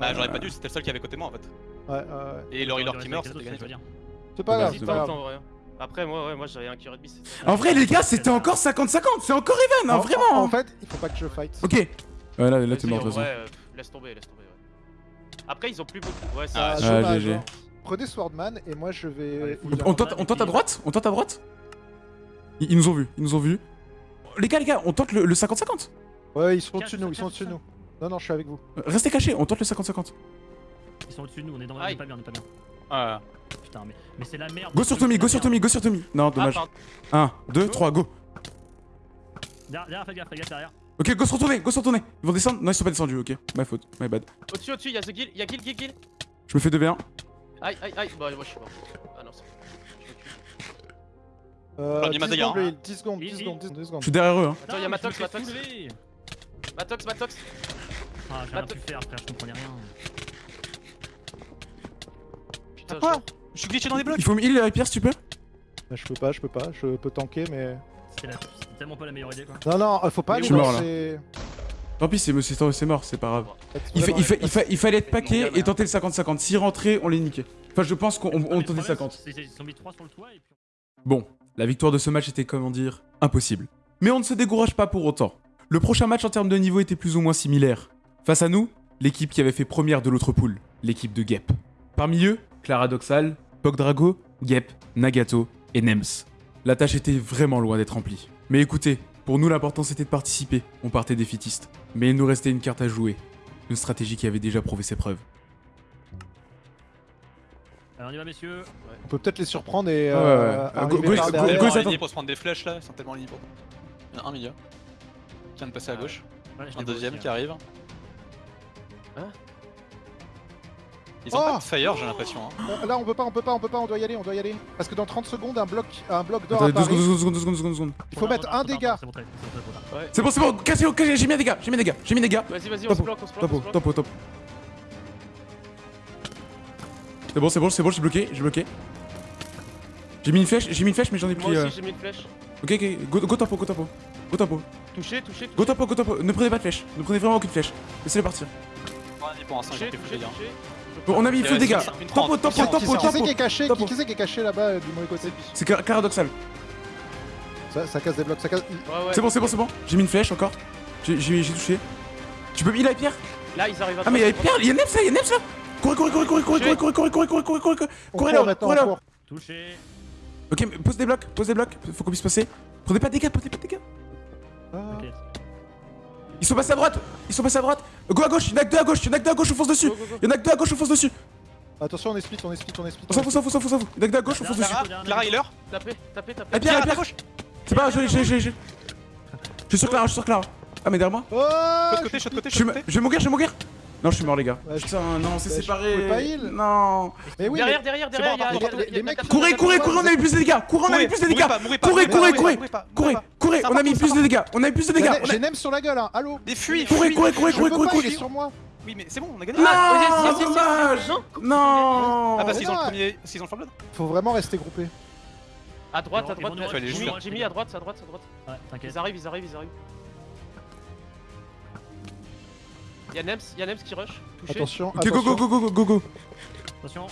Bah, j'aurais pas dû, c'était le seul qui avait côté moi en fait. Ouais, ouais, ouais. Et T'aurais qui meurt, c'était gagné. C'est pas grave, Vas-y, c'est pas grave. en vrai. Après, moi, ouais, moi j'avais un cœur et demi. c'est- En vrai, les gars, c'était encore 50-50. C'est encore even, hein, En- vraiment. En fait, il faut pas que je fight. Ok. Ouais, là, là, t'es mort de en toute façon. vrai, euh, Laisse tomber, laisse tomber. ouais. Après, ils ont plus beaucoup. Ouais, Ah, ça. Ah, GG. hein. Prenez Swordman et moi je vais. On tente à droite? On tente à droite? Ils, ils nous ont vus, ils nous ont vus. Les gars, les gars, on tente le le 50-50. Ouais, ils sont au-dessus de nous, ils sont au-dessus de nous. Non, non, je suis avec vous. Euh, Restez cachés, on tente le 50-50. Ils sont au-dessus de nous, on est dans on est pas bien, on est pas bien. Ouais. Putain, mais, mais c'est la merde. Go sur Tommy, go sur Tommy, go sur Tommy. Non, Ah, dommage. pardon. 1, 2, 3, go. Derrière, derrière, fais gaffe, fais gaffe derrière. Ok, go se retourner, go se retourner. Ils vont descendre Non, ils sont pas descendus, ok. My faute, my bad. Au-dessus, au-dessus, y'a The Guild, y'a Guild, Guild, Guild. Je me fais 2v1. Aïe, aïe, aïe. Bah, moi je suis mort. Ah non, c'est. Euh, J'en ai 10 ma dégâts, secondes, hein. le heal, 10 secondes, 10 Il- secondes, 10 Je secondes. suis derrière eux, hein. Attends, y'a Matox, Matox. Matox, Matox. Ah, j'ai rien pu faire, frère, je comprenais rien. Putain, Quoi je- Je suis glitché dans des blocs Il faut me heal pierre si tu peux. Bah, Je peux pas, je peux pas, je peux tanker, mais. C'était la- c'était tellement pas la meilleure idée, quoi. Non, non, euh, faut pas Je aller suis mort, là. c'est- Tant pis, c'est c'est- c'est mort, c'est pas grave. Il, fait, il, fait, il, fa- il fallait être gars, et tenter le 50-50. S'ils rentraient, on les niquait. Enfin, je pense qu'on tentait problème, 50. c'est- c'est- Ils sont mis 3 sur le toit et puis. Bon, la victoire de ce match était, comment dire, impossible. Mais on ne se décourage pas pour autant. Le prochain match en termes de niveau était plus ou moins similaire. Face à nous, l'équipe qui avait fait première de l'autre poule, l'équipe de Gep. Parmi eux, Clara Doxal, Pogdrago, Gep, Nagato et Nems. La tâche était vraiment loin d'être remplie. Mais écoutez, pour nous l'important c'était de participer, on partait défaitiste. Mais il nous restait une carte à jouer, une stratégie qui avait déjà prouvé ses preuves. Alors on y va messieurs. On peut peut-être les surprendre et Ouais, euh, ouais. Go- go- go- go- pour se prendre des flèches là, ils sont tellement pour. Il y en a un milieu. Qui vient de passer à gauche. Ouais, je Un deuxième aussi, qui hein. arrive. Hein Ils ont Oh pas de fire, j'ai l'impression. Hein. On- Là, on peut pas, on peut pas, on peut pas, on doit y aller, on doit y aller. Parce que dans 30 secondes, un bloc, un bloc d'or apparaît. secondes, deux secondes, deux secondes, deux secondes, deux secondes. Il faut mettre un dégât. C'est bon, c'est bon, j'ai mis un dégât, j'ai mis un dégât, j'ai mis un dégât. Vas-y, vas-y, on se bloque, on se bloque. topo, on se bloque. topo, topo. C'est bon, c'est bon, c'est bon, j'ai bloqué, j'ai bloqué. J'ai mis une flèche, j'ai mis une flèche, mais j'en ai Moi pris. euh, aussi, j'ai mis une flèche. Ok, ok, go, go tempo, go tempo. Go tempo, Touché, touché, go tempo, go tempo. Ne prenez pas de flèche, ne prenez vraiment aucune flèche. Laissez-les partir. Touché, touché, touché. Bon, on a mis full reste dégâts. Tempo, tempo, tempo, Qui c'est tempo. qui est caché? Topo. Qui c'est qui est caché là-bas euh, du mauvais côté? C'est paradoxal. ça, ça casse des blocs, ça casse. Ouais, ouais. C'est bon, c'est bon, c'est bon. J'ai mis une flèche encore. J'ai touché. Tu peux. Il a Pierre? Là, ils arrivent à Ah, mais il y a Pierre, il y a Neps là, il y a Neps là Courez, courez, courez, courez, courez, courez, courez, courez, courez, courez, courez, courez, On courez court là, courez là. Touché. Ok, mais pose des blocs, pose des blocs, faut qu'on puisse passer. Prenez pas de dégâts, prenez pas de dégâts. Ah. Ok. Ils sont passés à droite, ils sont passés à droite. Go à gauche, y'en a que deux à gauche, y'en a que deux à gauche, on fonce dessus. Y'en a que deux à gauche, on fonce dessus. Attention, on est split, on est split, on est split. On s'en fout, on s'en fout, on s'en fout, on s'en fout. Y'en a que deux à gauche, on fonce dessus. Clara, Healer. Tapez, tapez, tapez. Ah, Pierre, à gauche. C'est pas grave, j'ai, j'ai, j'ai, j'ai. Je suis sur Clara, je suis sur Clara. Ah, mais derrière moi Oh côté, Je suis mo- côté. je vais mourir, je vais mourir. Non, je suis mort, les gars. Putain, non, c'est séparé. Pas heal. Non. Mais oui, derrière, derrière, derrière. Courez, courez, courez, on a mis plus de dégâts. Courez, on a mis plus de dégâts. Courez, courez, courez. Courez, courez, on a mis plus de dégâts. On a mis plus de dégâts. J'ai Nem sur la gueule, hein. Allô. Mais fuis. Courez, courez, courez, courez, courez. sur moi. Oui, mais c'est bon, on a gagné. Non, dommage. Non. Ah bah, s'ils ont le premier, s'ils ont le Blood. Faut vraiment rester groupé. À droite, à droite. Jimmy, à droite, à droite, à droite. T'inquiète. Ils arrivent, ils arrivent, ils arrivent. Y'a Nems, y'a Nems qui rush. Touché. Attention, Ok, go, go, go, go, go, go, go. Attention.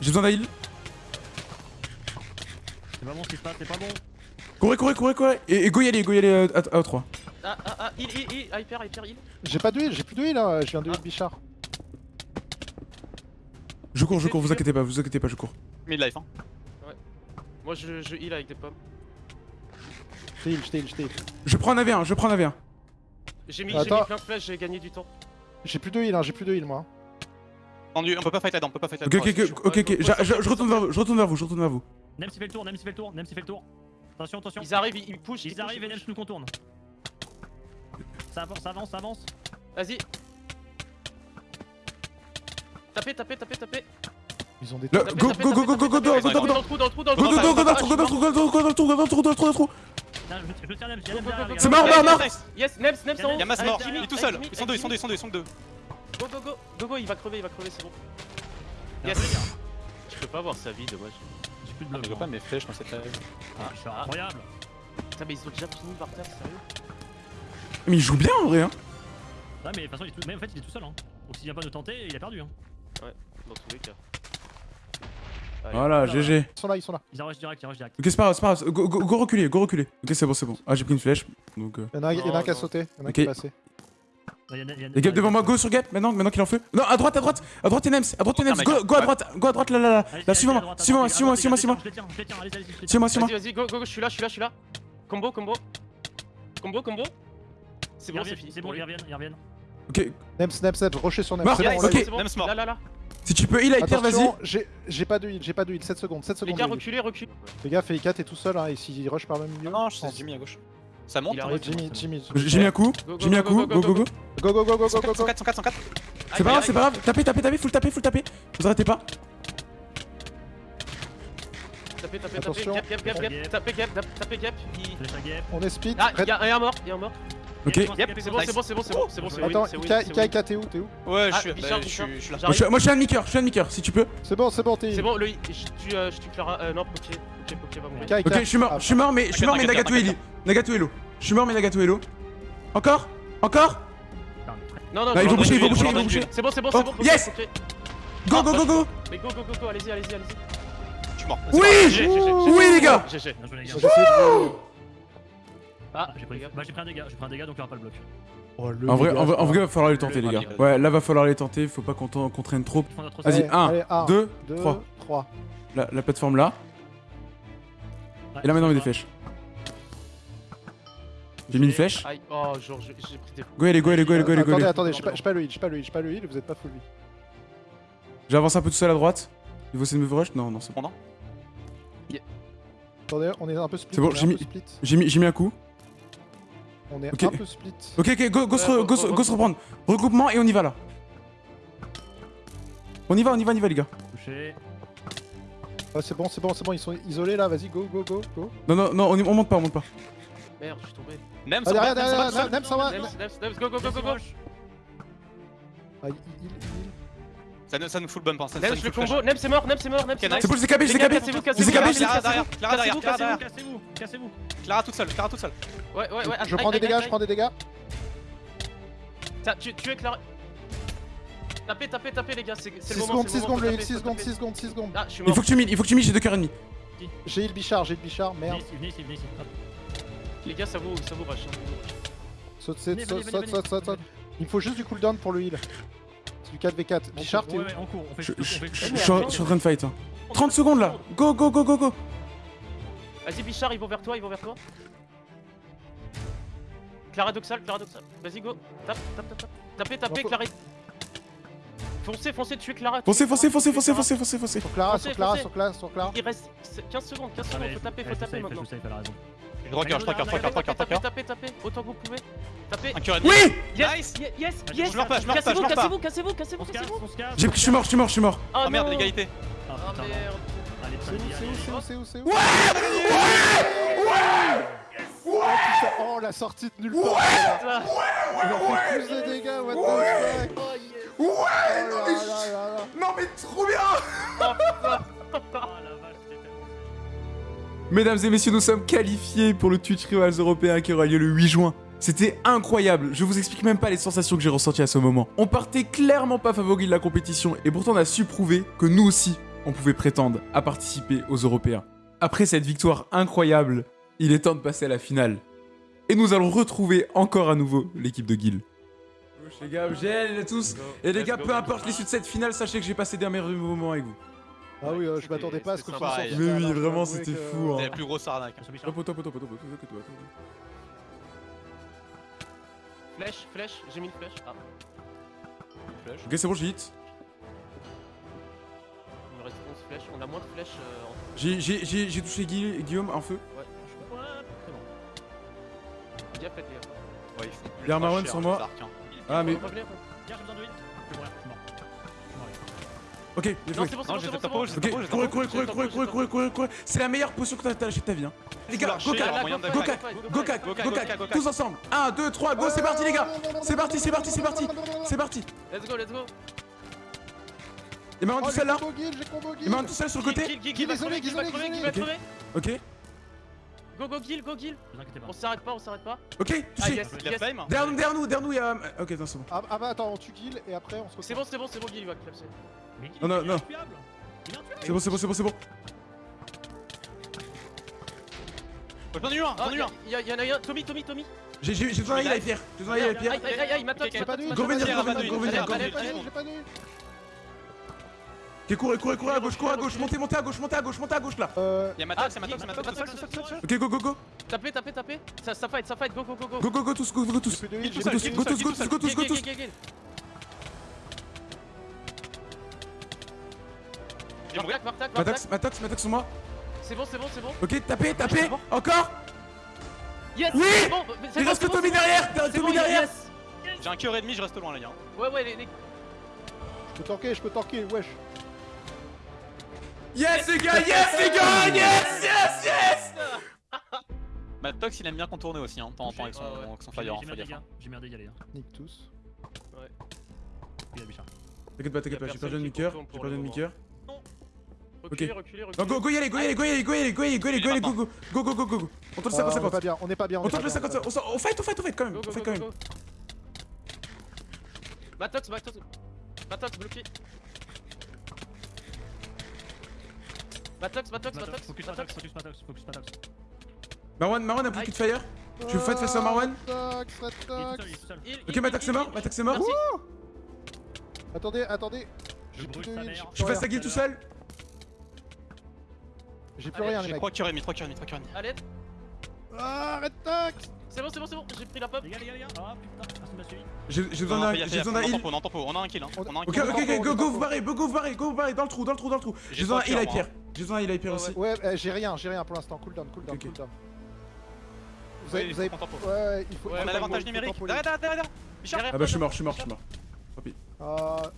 J'ai besoin d'un heal. C'est pas bon ce qui se passe, c'est pas bon. Courez, courez, courez, courez. Et, et go y aller, go y aller euh, à, à 3. Ah, ah, ah, heal, heal, heal, hyper, hyper, heal. J'ai pas de heal, j'ai plus de heal là, je viens de heal Bichard. Je cours, je cours, vous inquiétez pas, vous inquiétez pas, je cours. Mid life, hein. Moi je, je heal avec des pommes. Je t'ai heal, je t'ai heal, je t'ai heal. Je prends un AV1, je prends un AV1. J'ai mis, mis plein de flèches, j'ai gagné du temps. J'ai plus de heal, hein, j'ai plus de heal moi. Tendu, on peut pas fight là-dedans, on peut pas fight Ok, là-dedans. ok, ok, ok, ok. Je, retourne vers vous, je retourne vers vous, je retourne vers vous. Nem s'il fait le tour, Nem s'il fait le tour, Nem s'il fait le tour. Attention, attention. Ils arrivent, ils, ils pushent. Ils arrivent et Nem pushent. nous contourne. Ça avance, ça avance, ça avance. Vas-y. Tapez, tapez, tapez, tapez. Ils ont des Le- trucs. Tapez, Go, tapez, go, go, tapez, go, go, tapez, go, tapez, go, tapez, go, Dans le trou, dans le trou, dans le Go, trou. go, go, go, Ah, go, je go, suis go, mort. go, go, go, go, go, go, go, go, go, go, go, go. Là, je, je tiens Nem, je Go, tiens Nem go, derrière. go, les C'est mort, mort, mort. Yes, Nems, Nems en haut. Y'a Mas mort, il est tout seul. Ils sont deux, ils sont deux, ils sont deux, ils sont deux. Go, go, go. Go, go, il va crever, il va crever, c'est bon. Yes. Je peux pas avoir sa vie, dommage. J'ai plus de Ah, mais bloc. je vois pas mes flèches dans cette live. Ah, incroyable. Putain, mais ils ont déjà fini par terre, sérieux Mais il joue bien en vrai, hein. Ouais, mais de toute façon, il est tout... mais en fait, il est tout seul. Hein. Donc s'il vient pas de tenter, il a perdu. Hein. Dans tous les cas. Allez. Voilà, GG. Ils sont là, ils sont là. Ils rush direct, ils rush direct. Ok, c'est pas grave, c'est pas grave. Go, go, go reculer, go reculer. Ok, c'est bon, c'est bon. Ah, j'ai pris une flèche. Donc, euh. Il y en a y en a un qui a sauté, il y en a un Ok. qui est passé. Ouais, y a- y a- y a- Les Gap devant moi, go sur Gap maintenant, maintenant qu'il en fait. Non, à droite, à droite, à droite, Nems, à droite, Nems, mec. go, go à droite, go à droite, là, là, là. Là, allez, allez, je les tiens. Suis-moi, suis-moi. Vas-y, vas-y, go, go, je suis là, je suis là, je suis là. Combo, combo. Combo, combo. C'est bon, c'est fini. c'est bon, ils reviennent, ils reviennent. Ok, Nems, Nems, Nems, rocher sur Nems. Mort. Ok. eu. c'est bon. Nems mort. Là, là, là. Si tu peux heal Pierre, vas-y. Attention, j'ai j'ai pas de heal, j'ai pas de heal, 7 secondes, 7 Les secondes. gars, de heal. reculez, reculez. Les gars, Felica, t'es tout seul, hein, et s'il rush par le milieu. Non, c'est Jimmy à gauche. Ça monte Il hein. Jimmy, Jimmy. J'ai mis un coup, Go, go, j'ai mis un go, coup, go, go, go, go, go. Go, go, go, go, go, 104, go, go. 104, 104, 104. C'est pas grave, c'est pas grave. Tapez, tapez, tapez, full taper, full taper. Vous arrêtez pas. Tapez, tapez, tapez. Gap, gap, gap, gap. Tapez, gap, tap- tapez, gap. Je. On est speed. Ah, Red- il y a un mort, il y a un mort. Ok. Yep, c'est bon, c'est bon, c'est bon, c'est bon, c'est bon, c'est Attends. Ika, t'es où T'es où Ouais, je Ah, suis bah, je suis- Bichard. je suis là. Moi, je suis- moi, je suis un demi-cœur, je suis un demi-cœur, si tu peux. C'est bon, c'est bon, t'es C'est bon, le, je tue, euh, je tue Clara. Euh, non, Poké. Poké, Poké va mourir. Ok, je suis mort, Ah, je suis mort, mais je suis mort, mais Nagato est Nagato Hello. Je suis mort, mais Nagato Hello. Encore Encore Non, non, Bah, je ils vont vais boucher, ils vont en boucher, ils donner vont une. boucher. C'est bon, c'est bon, Oh, c'est bon. Yes. Go, go, go, go Mais go, go, go, go, allez-y, allez-y, allez-y. Je suis mort. Oui Oui, les gars Ah, J'ai pris... Bah, j'ai pris un dégât, j'ai pris un dégât donc il aura pas le bloc. Oh, le En vrai, dégât, en vrai, en ça. vrai, va falloir les tenter, les gars. Ouais, là, va falloir les tenter. Faut pas qu'on traîne trop. Vas-y, Allez, un, allez, un, deux, deux, trois. trois. La, la plateforme là. Ouais, Et là, maintenant, on met des c'est flèches. J'ai mis une flèche. Aïe, oh, genre, j'ai j'ai pris des. Go, allez, go, allez, go, allez, go, allez, go, Attendez, attendez, je pas- le heal, je pas le heal, je pas le heal, vous êtes pas full vie. J'avance un peu tout seul à droite. Il faut essayer de me rush Non, non, c'est bon. Attendez, on est un peu split. C'est bon, j'ai mis-. J'ai mis, j'ai mis un coup. On est Ok. un peu split. Ok, ok, go, go, se, Ouais, re- go, re- se- re- go se reprendre. Regroupement et on y va là. On y va, on y va, on y va, les gars. Touché. Ouais, c'est bon, c'est bon, c'est bon, ils sont isolés là, vas-y, go, go, go, go. Non, non, non, on, y- on monte pas, on monte pas. Merde, je suis tombé. Nem, Ah, derrière, derrière, Nem, derrière, Nem, ça va. Nems, Nems, Nems, go, go, go, go, go. Ah, il, il, il- Ça nous, ça nous fout le bump, hein. ça, nous le combo. Nems, c'est mort, Nems, c'est mort, Nems, c'est mort. C'est bon, je les capés, je les capés. cassez-vous, cassez-vous, Clara derrière, Clara derrière, Clara derrière. Cassez-vous, cassez-vous. Clara toute seule, Clara toute seule. Ouais, ouais, ouais. Je prends des dégâts, je prends des dégâts. Tiens, tu, es Clara. Tapez, tapez, tapez, les gars, c'est c'est 6 le moment. secondes, c'est 6 le moment, secondes, faut le heal, taper, 6 faut secondes, taper. 6 secondes, 6 secondes. Il faut que tu miles, il faut que tu miles, j'ai deux cœurs et demi. J'ai heal Bichard, j'ai heal Bichard, merde. ici, venez ici, venez ici. Hop. Les gars, ça vous, ça vous rush. hein. Saute, saute, saute, saute, saute. Il me faut juste du cooldown pour le heal. Du 4v4. On Bichard, t'es où ouais, ouais, on court, on fait Je suis en en train de fight. hein. 30 secondes là. Go, go, go, go, go. Vas-y, Bichard, ils vont vers toi, ils vont vers toi. Clara Doxal, Clara Doxal. Vas-y, go. Tape, tape, tape, tape. Tapez, tapez, Clara. Foncez, foncez, tuez Clara. Foncez, foncez, Clara, foncez, foncez, foncez, foncez, foncez. Sur Clara, Foncez, sur Clara, foncez. sur Clara, sur Clara. Il reste 15 secondes, 15 Ah, secondes, faut taper, faut taper maintenant. Raison. Je regarde, je regarde, je Tapez, tapez, tapez, autant que vous pouvez. Tapez. Oui Yes, yes, yes, Je yes. meurs pas, je meurs pas, je pas. cassez-vous, cassez-vous, cassez-vous, cassez-vous. J'ai pris, je suis mort, je suis mort, je suis mort. Ah Ah merde, l'égalité. Ah Ah merde. C'est où, c'est où, c'est où, c'est où, c'est où Oh, Oh, la sortie de nulle part. Il a fait plus de dégâts, what the fuck oh, yes. Ouais, Oh là là là là. Non mais trop bien Mesdames et messieurs, nous sommes qualifiés pour le Twitch Rivals européen qui aura lieu le 8 juin. C'était incroyable, je vous explique même pas les sensations que j'ai ressenties à ce moment. On partait clairement pas favori de la compétition et pourtant on a su prouver que nous aussi, on pouvait prétendre à participer aux Européens. Après cette victoire incroyable, il est temps de passer à la finale. Et nous allons retrouver encore à nouveau l'équipe de Guild. Les gars, gel tous. Et les gars, peu importe l'issue de cette finale, sachez que j'ai passé des meilleurs moments avec vous. Ah oui, euh, je m'attendais pas à ce que tu ça, Mais oui, vraiment, c'était fou, hein. C'est la plus grosse arnaque. Attention, Bichard. Top, top, top, top, top, top, top, top. Flèche, flèche, j'ai mis une flèche. Ah, Ok, c'est bon, j'ai hit. il me reste 11 flèches. On a moins de flèches. euh, en- J'ai- J'ai j'ai- j'ai touché Guillaume en feu. Ouais, je Ouais, c'est bon. bien péter. Ouais, ils font ultra Y'a un Marwan cher, sur les moi. arcs, hein. Ah, mais. Revenez. Tiens, j'ai besoin de heal. Ok, Non, joué. c'est bon, c'est Non, bon, j'ai c'est fait bon, ta c'est bon. j'ai Ok, j'ai courez, courez, j'ai courez, courez, courez, j'ai courez, courez, courez. C'est la meilleure potion que t'as t'as lâché de ta vie, hein. Les gars, Gokak, Gokak, go, go, go, Gokak, go, go, Gokak, go, go, go. tous ensemble. 1, 2, 3, go, c'est parti les gars C'est parti, c'est parti, c'est parti C'est parti Let's go, let's go. Et maintenant Oh, tout j'ai seul là j'ai Et guild maintenant tout seul sur le côté Gil va crever, Gil va crever, isolé. va crever. Ok, Go, go, Gil, go, Gil. Ne vous inquiétez pas. On s'arrête pas, on s'arrête pas. ok, Ah, touché yes, Il a yes. flame Derrière nous, derrière nous, derrière nous, il y a... Ok, non, c'est bon. Ah, ah bah attends, on tue guild et après on se retrouve. C'est bon, c'est bon, c'est bon, Gil, il va clapser. Non, non, non. C'est bon, c'est bon, c'est bon, c'est bon. J'en ai eu un, Ah, j'en ai eu un. y'a y en a un. Tommy, Tommy, Tommy. J'ai besoin d'un heal à Pierre. J'ai besoin d'un heal à Pierre. Aïe, aïe, aïe, m'attaque, venir, venir, venir, Ok, courez, courez, courez à gauche, courez à gauche, montez, montez à gauche, montez à gauche, montez à gauche là. Euh. Y'a ma Ah, tox, y'a ma tox, y'a ma tox, Matox. Ok, go, go, go. Tapez, tapez, tapez. Ça, ça fight, ça fight, go, go, go, go. Go, go, go, tous, go, go, tous. Go tous, go tous, go tous, go tous, go tous. Martac. Matax, Matax sur moi. C'est bon, c'est bon, c'est bon. Ok, tapez, tapez. Encore Yes Oui bon, Il reste que Tommy derrière Tommy derrière. J'ai un cœur et demi, je reste loin, les gars. Ouais, ouais, les. les- Je peux tanker, je peux tanker, wesh. Yes les gars, yes les gars, yes, yes, yes Ma tox, il aime bien contourner aussi, hein, de temps en temps avec son, Ouais, ouais. avec son J'ai fire, mis- hein, j'ai un dégât, les gars. Nique tous. Il y a Bichard. T'inquiète pas, t'inquiète pas, j'ai perdu un demi-cœur, j'ai perdu un demi-cœur. Reculez, reculez, Non, reculez. go, go y aller, go y aller, go y aller, go y aller, go y aller, go y aller, go y aller, go, go, go, go, go, go, go. On tente le Ah, on est 50-50. pas bien, on est pas bien. On est tente pas le bien, 50-50. On fight, on fight, on fight quand même. Go, On go, fight go, quand go, même. go. Matox, Matox. Matox, bloqué. Matox, Matox, Matox, Matox. Focus Matox. Matox, focus Matox, focus Matox. Marwan, Marwan a plus de fire. Tu veux fight face à Marwan seul. Il- Ok, Matak c'est mort, Matak c'est mort. Attendez, attendez. Je J'ai plus de heal, sa rien. guild tout seul. J'ai plus rien, les J'ai mecs. 3 cœurs et demi, 3 cœurs et demi, 3 cœurs et demi. Allez, Ah, Retox c'est bon, c'est bon, c'est bon, j'ai pris la pop. Les gars, les gars, les gars. Ah putain, personne m'a suivi. J'ai besoin d'un heal. on est en tempo, on a un kill, hein. On- a un Ok, kill. ok, ok, go, go, vous barrez, go, go, vous barrez, go, vous barrez, dans le trou, dans le trou, dans le trou. J'ai besoin d'un heal cœurs, hyper. J'ai besoin d'un heal hyper Ouais, aussi. Ouais, euh, j'ai rien, j'ai rien pour l'instant. Cooldown, cooldown, Ok. cooldown. Vous avez. Vous avez... tempo. Ouais, il faut. Ouais, On a l'avantage numérique. tempo, Derrière, derrière, derrière. Bichard. Derrière Ah bah je suis mort, je suis mort, je suis mort. Euh.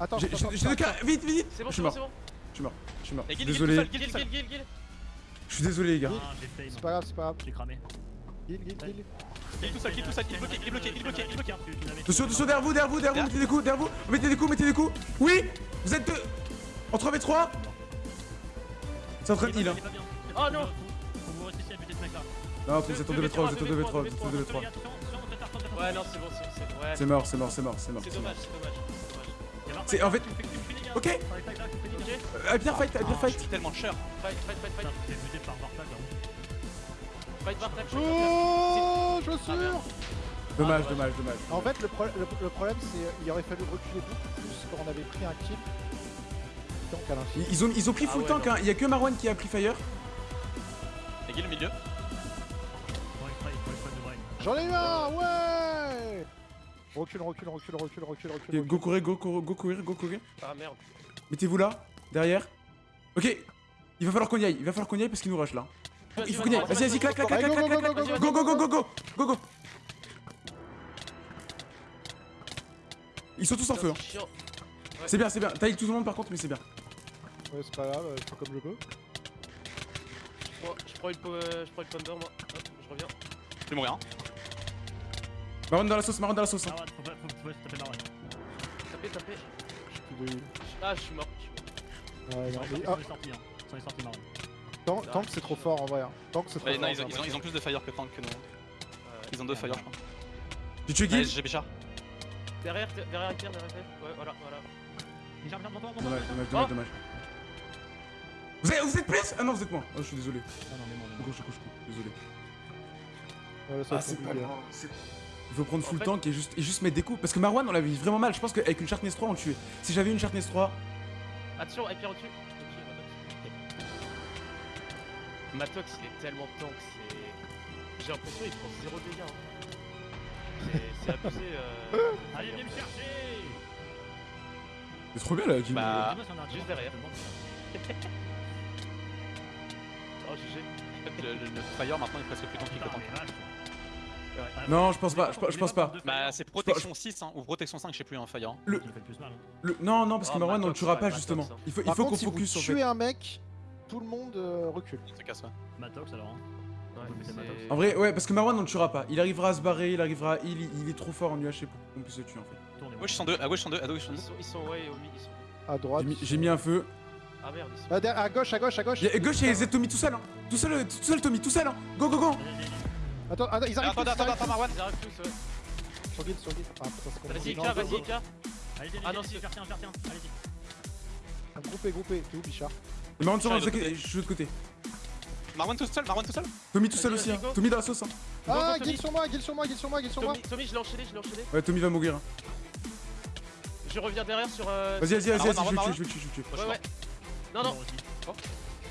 Attends, J'ai attends, j'ai- deux cas, vite, vite. C'est bon, Je c'est suis bon, mort, c'est bon. je suis mort, je suis mort. Je suis désolé, je suis désolé les gars. Ah. C'est pas grave, c'est pas grave. J'ai cramé. Heal, heal, heal. Guil tout seul, Guil tout seul, il est bloqué, il est bloqué, il est bloqué, il est bloqué. Attention, attention, derrière vous, derrière vous, derrière vous, mettez des coups, derrière vous, mettez des coups, mettez des coups. Oui, vous êtes deux. En 3v3 C'est en train de heal hein. Oh non Faut vous rester ici à buter ce mec là. Non, vous êtes en 2v3, vous êtes en 2v3, vous êtes en 2v3. Ouais, non, c'est bon, c'est c'est- ouais. C'est mort, c'est mort, c'est mort, c'est mort. C'est c'est dommage, c'est dommage. c'est dommage. C'est en fait. Ok, euh, bien fight, bien Je fight. suis tellement cher. fight, fight, fight, fight. T'es buté par Bartak là. Fight, fight. Oh, Ah, chaussure merde. Dommage, Ah, dommage, dommage. En fait, le, pro- le- le problème, c'est qu'il aurait fallu reculer beaucoup plus quand on avait pris un kill. Donc à l'infini. Ils ont, ils ont pris Ah full ouais, tank, hein. il y a que Marwan qui a pris fire. Et Guil au milieu. J'en ai eu un, ouais Recule, recule, recule, recule, recule, recule. Go courir, go courir, go courir, go courir. Ah merde. Mettez-vous là, derrière. Ok, il va falloir qu'on y aille, il va falloir qu'on y aille parce qu'il nous rush là. Il faut qu'on y aille, vas-y, vas-y, clac, clac, clac, clac, clac, go, clac, go, go, Go, go, go, go, go. Ils sont tous en feu. hein. C'est. C'est bien, c'est bien. Taille tout le monde par contre, mais c'est bien. Ouais, c'est pas grave, je fais comme je peux. Je prends- Je prends une po- euh, je prends une pomme d'or, moi. Hop, je reviens. Je vais mourir. hein. Marron dans la sauce, Marron dans la sauce. hein. Marwan, faut pas, faut, faut taper Marwan. Tapez, tapez. J'ai plus de heal. Ah, je suis mort. je suis mort. Ouais, non, Ils sont ah, sortis, hein. Ils sont sortis Marwan. tank, tank, c'est trop fort en vrai. hein. Tank c'est trop Ouais, fort. non, ils ont, j'ai ils, ont, ils ont plus de fire que tank que nous. Euh, Ils ont deux fire, je crois. Ouais, Guil. j'ai Bichard. Derrière, derrière, derrière, derrière. Ouais, voilà, voilà. Dommage, dommage, dommage, dommage. Vous êtes, vous êtes plus Ah non, vous êtes moins. Oh, je suis désolé. Ah non, mais bon, Je mais bon. couche, je couche, je couche. Désolé. Ouais, Ah, c'est pas hein. Il faut prendre En full fait- tank et juste, et juste mettre des coups. Parce que Marwan, on l'avait vu vraiment mal. Je pense qu'avec une Sharpness 3, on le tuait. Si j'avais une Sharpness 3, Attention, et puis au-dessus. Matox, il est tellement tank, c'est. J'ai l'impression qu'il prend 0 dégâts. hein. C'est- abusé. Euh... Allez, viens me chercher c'est trop bien là, Jimmy. Bah, juste derrière. Oh, GG. En fait, le, le- le fire maintenant il est presque plus tanky que Putain, tank. Non, je pense pas, je pense- je pas. deux Bah, c'est protection 6 hein, ou protection 5, je sais plus, fire. hein. Le- le. Le- Non, non, parce que Oh, Marwan, on le tuera pas Matox, justement. hein. Il faut, il Par faut contre, qu'on si vous focus en tuez un mec, tout le monde euh, recule. Il se casse, ouais. Matox alors. hein. Ouais. En vrai, ouais, parce que Marwan, on le tuera pas. Il arrivera à se barrer, il arrivera à heal, il, il est trop fort en UHC pour qu'on puisse le tuer en fait. Tournez-moi. Gauche ils sont deux, à gauche ils sont deux, à gauche ils sont deux. ils sont, ouais, au milieu, ils sont. À droite. J'ai mis un feu. Ah merde, ils sont. Ah, derrière- à gauche, à gauche, à gauche. Et gauche, il y a Z Tommy tout seul, hein. Tout seul, euh, tout seul, Tommy, tout seul, hein. Go, go, go. Attends, attends, ils arrivent Attends, attends, ils arrivent attends, Marwan. Ils arrivent tous. Sur guide, sur guide. Ah putain, c'est Vas-y. Ika, vas-y. Ika. Allez, allez, Ah non, allez, c'est- faire tiens, faire tiens. Allez-y. Groupé, groupé. T'es où, Bichard? Marwan, sur Charles, je de l'autre suis de l'autre côté. Marwan tout seul, Marwan tout seul? Tommy tout seul aussi, hein. Tommy dans la sauce, hein. Go, go, Ah, guide sur moi, guide sur moi, guide sur moi, guide sur moi. Tommy, je l'ai enchaîné, je l'ai enchaîné. Ouais, Tommy va mourir. hein. Je reviens derrière sur. euh, Vas-y, vas-y, vas-y, je vais tuer, je vais le tuer, je vais le tuer. Ouais, ouais. Non, non.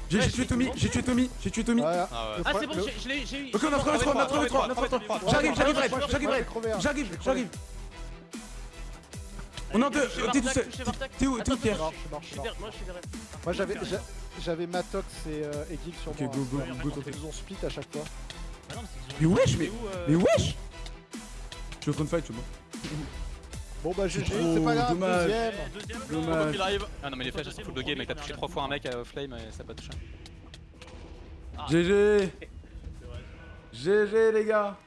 J'ai tué Tommy, j'ai tué Tommy, j'ai tué Tommy. Ah ouais. Ah, c'est bon, je l'ai j'ai eu. Ok, on a trouvé 3, on a trouvé 3, on a trouvé 3. J'arrive, j'arrive, j'arrive, hein. J'arrive, j'arrive. On est en deux, t'es tout seul. T'es où, t'es où, Pierre moi je suis derrière. Moi j'avais j'a- j'avais Matox et, euh, et Guil sur Ok, moi. go, go, go, Ils ont split à chaque fois. Mais wesh, mais. où, euh, Mais wesh Je suis en train de fight, tu vois. Bon bah GG, trop c'est pas grave, dommage. deuxième. Deuxième, Dommage. Qu'il arrive. Ah non, mais les flèches elles sont full buggées, mec. T'as touché 3 fois un mec à flame et ça a pas touché. GG GG les gars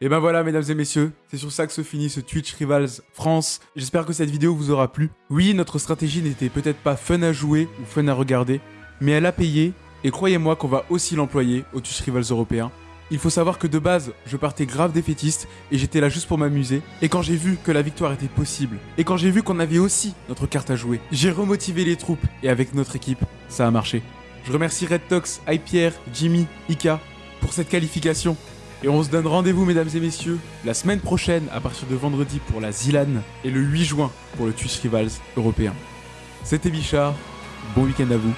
Et ben voilà mesdames et messieurs, c'est sur ça que se finit ce Twitch Rivals France. J'espère que cette vidéo vous aura plu. Oui, notre stratégie n'était peut-être pas fun à jouer ou fun à regarder, mais elle a payé, et croyez-moi qu'on va aussi l'employer au Twitch Rivals européen. Il faut savoir que de base, je partais grave défaitiste et j'étais là juste pour m'amuser. Et quand j'ai vu que la victoire était possible, et quand j'ai vu qu'on avait aussi notre carte à jouer, j'ai remotivé les troupes et avec notre équipe, ça a marché. Je remercie Red Tox, Hypierre, Jimmy, Ika pour cette qualification. Et on se donne rendez-vous, mesdames et messieurs, la semaine prochaine à partir de vendredi pour la Zilan et le 8 juin pour le Twitch Rivals européen. C'était Bichard, bon week-end à vous